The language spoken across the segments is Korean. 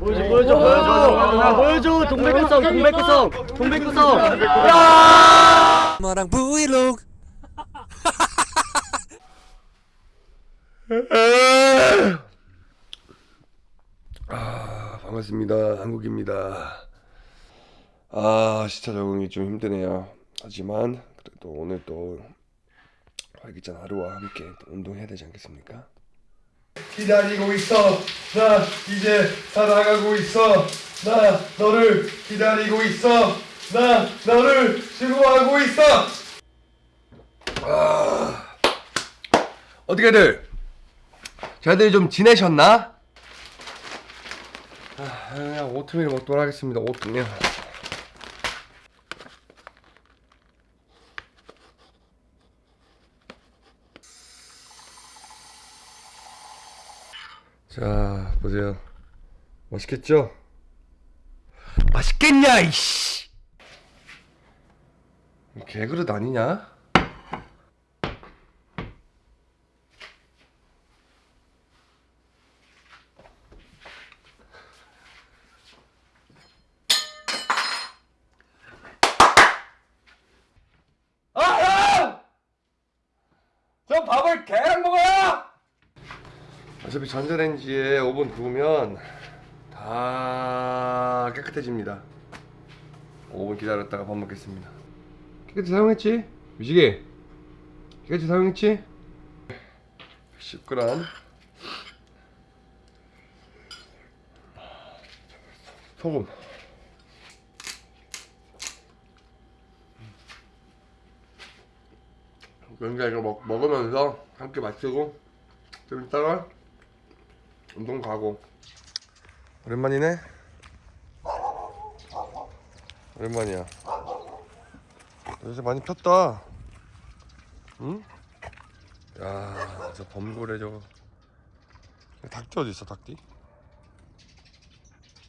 보여줘 보여줘 보여줘 보여줘 동백구성 동백구성 동백구성 야 마랑 브이로그 아, 반갑습니다. 한국입니다. 아, 시차 적응이 좀 힘드네요. 하지만 그래도 오늘 또 활기찬 하루와 함께 또 운동해야 되지 않겠습니까? 기다리고 있어. 나 이제 살아가고 있어. 나 너를 기다리고 있어. 나 너를 수고하고 있어. 아, 어떻게들 잘들 좀 지내셨나? 아, 오트밀 먹도록 하겠습니다. 오트밀. 자, 보세요. 맛있겠죠? 맛있겠냐, 이씨! 개그릇 아니냐? 아! 저 밥을 개랑 먹어요! 어차피 전자레인지에 5분 구우면 다 깨끗해집니다. 5분 기다렸다가 밥 먹겠습니다. 깨끗이 사용했지? 유식이? 깨끗이 사용했지? 10g 소금. 그러니까 이거 먹, 먹으면서 함께 마시고 좀 이따가 운동 가고. 오랜만이네. 오랜만이야. 요새 많이 폈다. 응? 야 저 범고래 저거. 닭띠 어디 있어 닭띠?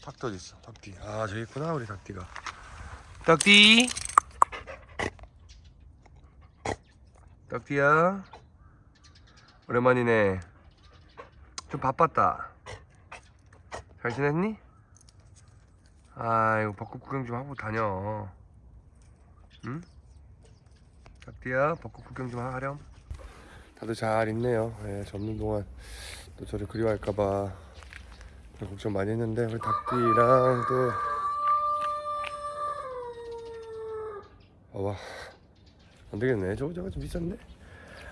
닭띠 어디 있어 닭띠. 아 저기 있구나 우리 닭띠가. 닭띠? 닭띠야? 오랜만이네 좀 바빴다. 잘 지냈니? 아이고 벚꽃 구경 좀 하고 다녀. 응? 닭띠야 벚꽃 구경 좀 하렴. 다들 잘 있네요. 예, 접는 동안 또 저를 그리워할까봐 걱정 많이 했는데 우리 닭띠랑 또 봐봐 안되겠네. 저거 저거 좀 비싼데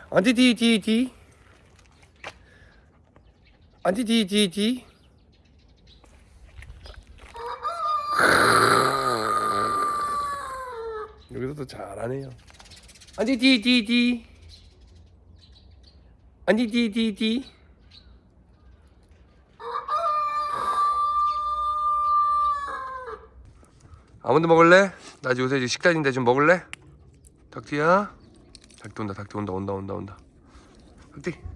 안디디디디 안디 디디디 여기서도 잘하네요. 안디 디디디 안디 디디디 아몬드 먹을래? 나 요새 이제 식단인데 좀 먹을래? 닭띠야? 닭띠 온다 닭띠 온다. 온다 온다 온다. 닭띠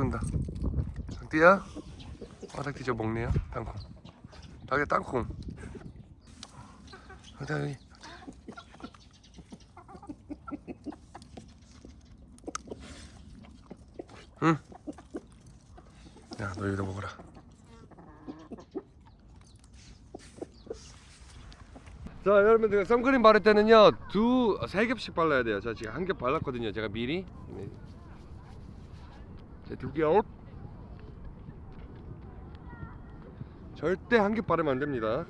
온다 닭띠야 아 닭띠 저 먹네요 땅콩 닭이 땅콩 닭띠 여기 야, 너 여기다 먹어라. 자, 여러분 제가 선크림 바를 때는요 두 세 겹씩 발라야 돼요. 자, 지금 한 겹 발랐거든요. 제가 미리. 네. 자, 두 겹. 절대 한겹 바르면 안 됩니다.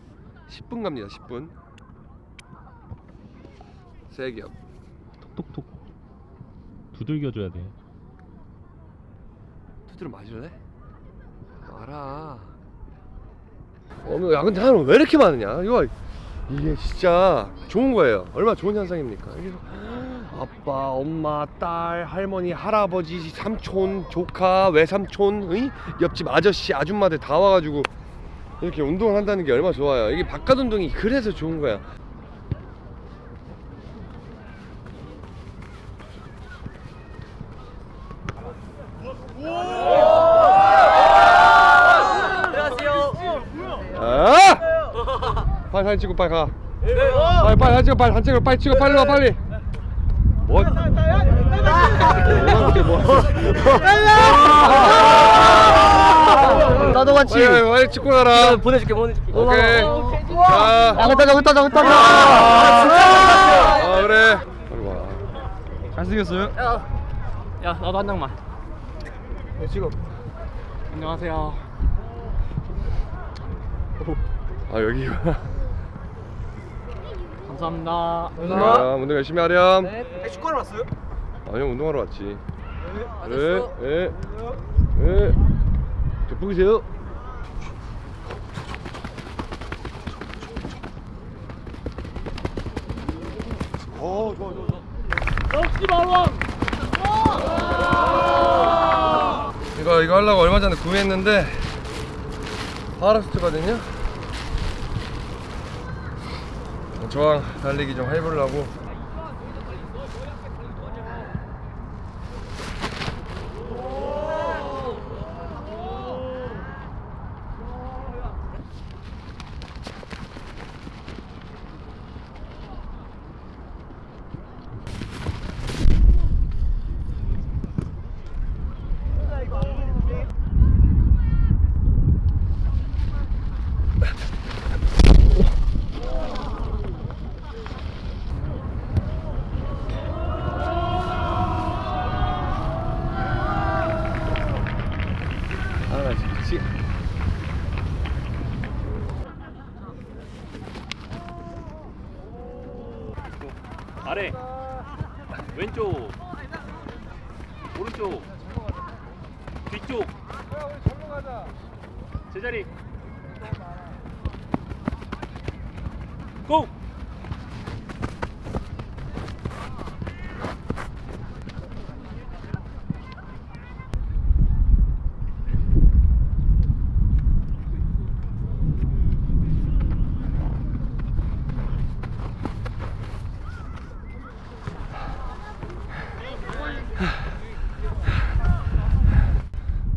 10분 갑니다. 10분. 세 겹. 톡톡톡 두들겨줘야 돼 두드려 맞을래? 알아. 어머, 야 근데 사람 왜 이렇게 많으냐? 이거 이게 진짜 좋은 거예요. 얼마나 좋은 현상입니까? 아빠, 엄마, 딸, 할머니, 할아버지, 삼촌, 조카, 외삼촌, 의? 옆집 아저씨, 아줌마들 다 와가지고 이렇게 운동을 한다는 게 얼마나 좋아요. 이게 바깥 운동이 그래서 좋은 거야. 아! 발, 발, 사진 찍고 빨리 가 빨리 빨리 사진 찍어 빨리 사진 찍어 빨리 찍어 빨리 와 빨리 뭐 나도 같이. 빨리 찍고 가라. 보내줄게 보내줄게. 오케이. 자. 나갔다 나갔다 나갔다 아 그래. 빨리 와. 잘생겼어요? 야 나도 한 장만. 지금 안녕하세요. 아 여기. 감사합니다. 자 운동 열심히 하렴. 축구하러 왔어요? 아니요 운동하러 왔지 네, 네, 네. 저 보이세요? 어, 좋아, 좋아, 좋아. 역시 말왕 이거 이거 하려고 얼마 전에 구매했는데 파라슈트거든요. 저랑 달리기 좀 해보려고. 아, 미치. 아래. 왼쪽. 오른쪽. 뒤쪽. 제자리. 고!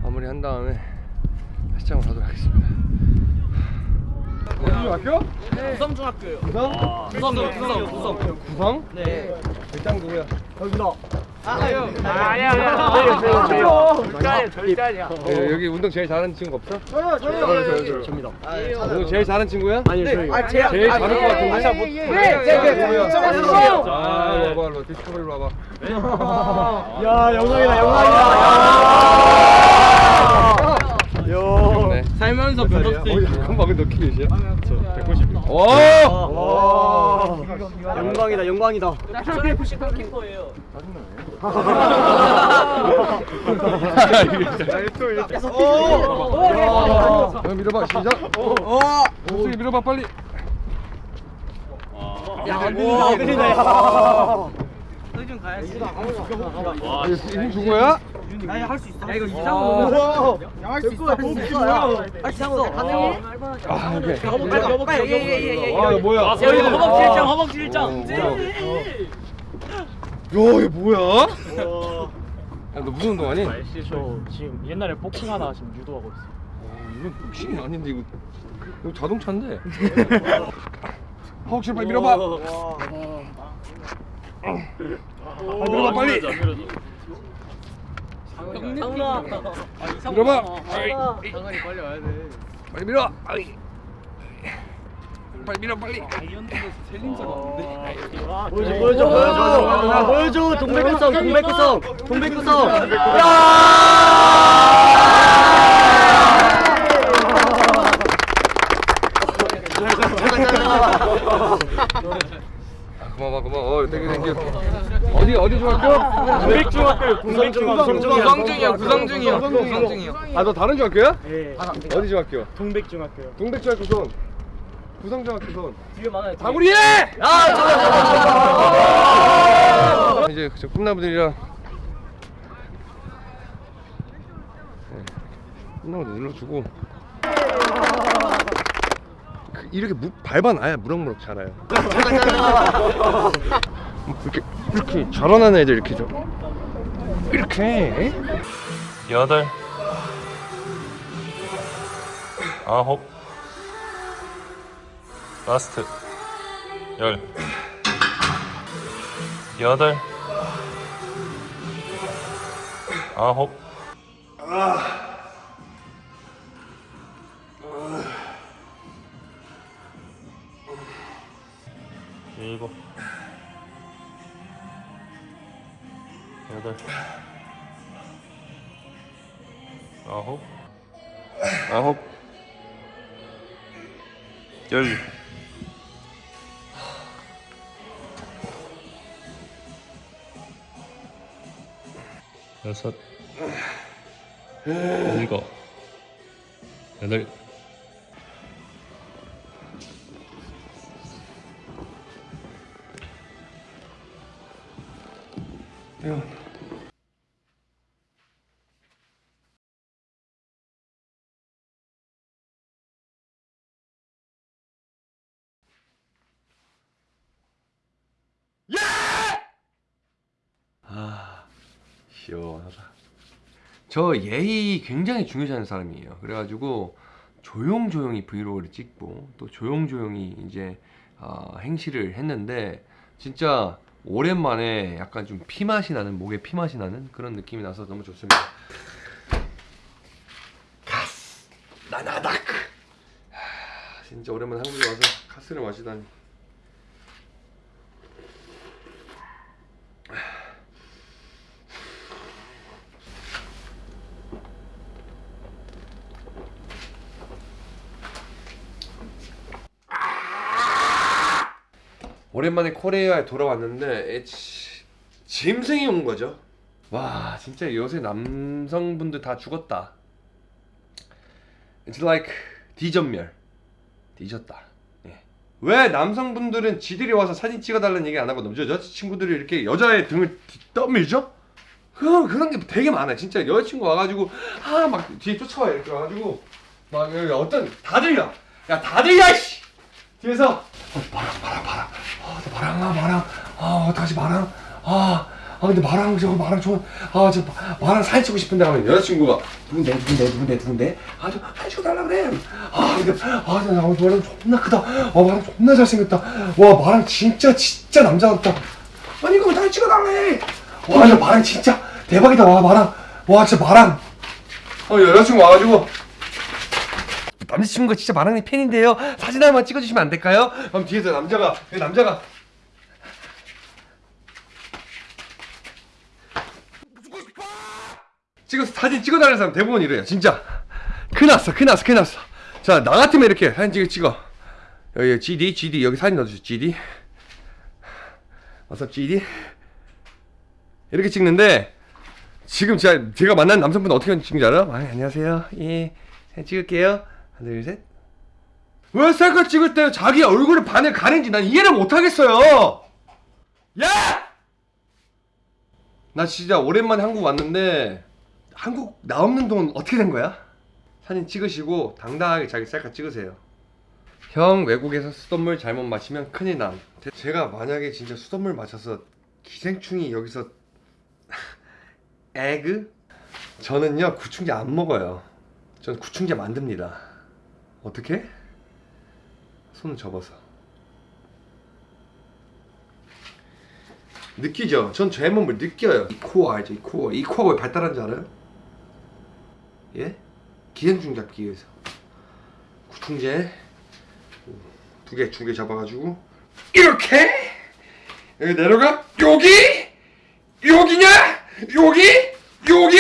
마무리 한 다음에 시장을 가도록 하겠습니다. 어디 학교? 구성? 구성 구성 구성. 구성? 네. 일장 누구야? 여기다. 아야 절대 아니야. 네, 여기 운동 제일 잘하는 친구 없어? 저요 저요. 접니다. 운동 제일 잘하는 친구야? 아니요 저희 아, 제일 잘할 것 같은데. 아, 못- 네, 네, 네, 네. 네. 아, 일로 와봐, 일로 디스커버리 와봐. 야 영광이다 영광이다. 귀엽네. 살면서 몇 살이야? 어, 잠깐만, 근 데너키 몇이야? 저 190이요. 오! 와 영광이다 영광이다 야, 밀어봐, 시작. 어, 목소리 밀어봐, 빨리. 야 안들린다 안들린다 야 아, 힘준 거야? 할수 있어. 야 이거 이상으로 할수 있어. 할수 있어. 할수 있어. 가능해? 아, 오케이. 빨리 예예예예 아, 이거. 뭐야? 야 이거 허벅지 일장 허벅지 일장 어, 야, 이게 뭐야? 야, 너 무슨 운동하니? 어, 저 지금 옛날에 복싱 하나 지금 유도하고 있어. 이건 복싱이 아닌데 이거. 이거 자동차인데. 허벅지 빨리 밀어봐. 아, 밀어봐 빨리. 상훈아 밀어봐. 상훈이. 빨리 와야 돼. 빨리 밀어. 아이. 빨리 밀어 빨리. 보여줘 보여줘 보여줘 보여줘. 동백구성 동백구성. 동백구성 야! 아, 고마워 고마워. 어, thank you thank you. 어디 어디 중학교? 동백중학교 구성중이요, 구성중이요, 구성중이요. 아, 너 다른 중학교야? 네 어디 중학교? 동백중학교요 동백중학교 손. 구성중학교 손. 뒤에 많아요 다구리에! 아 이제 저 꿈나무들이랑 네, 꿈나무들 눌러주고 그 이렇게 무, 밟아놔야 무럭무럭 자라요. 이렇게 이렇게 자라나는 애들 이렇게 좀. 이렇게. 여덟. 아홉. Last. 열. 여덟. 아홉 일곱 여덟 아홉 아홉 열. 여섯 일곱 여덟 아 시원하다. 저 예의 굉장히 중요시하는 사람이에요. 그래가지고 조용조용히 브이로그를 찍고 또 조용조용히 이제 어, 행시를 했는데 진짜 오랜만에 약간 좀 피맛이 나는 목에 피맛이 나는 그런 느낌이 나서 너무 좋습니다. 나나다크. 하, 진짜 오랜만에 한국에 와서 카스를 마시다니. 오랜만에 코리아에 돌아왔는데 에치, 짐승이 온 거죠. 와 진짜 요새 남성분들 다 죽었다. It's like 뒤전멸. 뒤졌다. 예. 왜 남성분들은 지들이 와서 사진 찍어달라는 얘기 안 하고 남자 여자친구들이 이렇게 여자의 등을 뒤- 떠밀죠? 그런 그런 게 되게 많아요. 진짜 여자친구 와가지고 아 막 뒤에 쫓아와 이렇게 와가지고 막 어떤 다 들려. 야 다 들려 씨. 뒤에서 어, 바람 바람 바람 아 근데 마랑 아 마랑. 아 어떡하지 마랑. 아, 아 근데 마랑 저거 마랑 좋아. 아저 마랑 사진 찍고 싶은데 하면 여자친구가 누군데 누군데 누군데 누군데? 아저 사진 찍어달라 그래. 아 근데 아나 마랑 존나 크다. 아 마랑 존나 잘생겼다. 와 마랑 진짜 진짜 남자 같다. 아니 이거 왜 사진 찍어달래. 와저 마랑 진짜 대박이다. 와 마랑. 와 진짜 마랑. 어 여자친구 와가지고 남자친구가 진짜 마랑이 팬인데요. 사진 한번 찍어주시면 안 될까요? 그럼 뒤에서 남자가 남자가 찍어서 사진 찍어달라는 사람 대부분 이래요. 진짜 큰일 났어, 큰일 났어, 큰일 났어. 자, 나 같으면 이렇게 사진 찍어 찍어. 여기 GD, GD 여기 사진 넣어주세요. GD. 어서 GD. 이렇게 찍는데 지금 제가 제가 만난 남성분 어떻게 찍는지 알아? 아, 안녕하세요. 예, 찍을게요. 하나 둘 셋. 왜 셀카 찍을 때 자기 얼굴을 반을 가는지 난 이해를 못 하겠어요. 야! 나 진짜 오랜만에 한국 왔는데 한국 나 없는 동안 어떻게 된 거야? 사진 찍으시고 당당하게 자기 셀카 찍으세요. 형 외국에서 수돗물 잘못 마시면 큰일 남. 제가 만약에 진짜 수돗물 마셔서 기생충이 여기서 egg? 저는요 구충제 안 먹어요. 전 구충제 만듭니다. 어떻게? 손 접어서. 느끼죠? 전 제 몸을 느껴요. 이 core 알죠? 이 코어. 이 코어 왜 발달한 줄 알아요? 예? 기생충 잡기 위해서. 구충제 두 개, 두 개 잡아가지고 이렇게 여기 내려가 여기 여기냐 여기 여기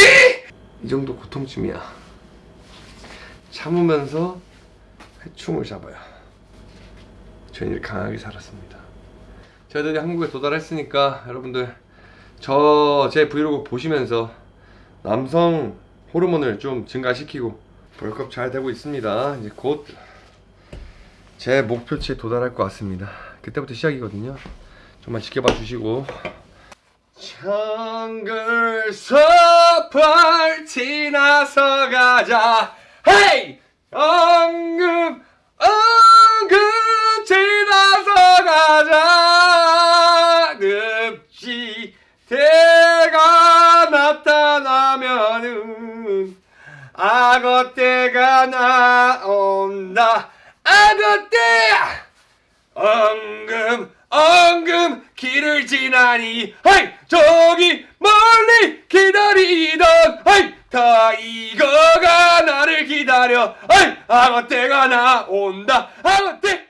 이 정도 고통쯤이야. 참으면서 회충을 잡아요. 저는 이렇게 강하게 살았습니다. 저희들이 한국에 도달했으니까 여러분들 저 제 브이로그 보시면서 남성 호르몬을 좀 증가시키고 벌크업 잘 되고 있습니다. 이제 곧 제 목표치에 도달할 것 같습니다. 그때부터 시작이거든요. 좀만 지켜봐 주시고 정글서 파티 나서 가자 헤이 엉금 엉금 지나서 가자. 늪지 대가 나타나면은 악어 때가 나온다. 악어 때야! 엉금 엉금 길을 지나니 하이 저기 멀리 기다리던 하이 타이거가 나를 기다려. 아무 때가 나온다. 아무 때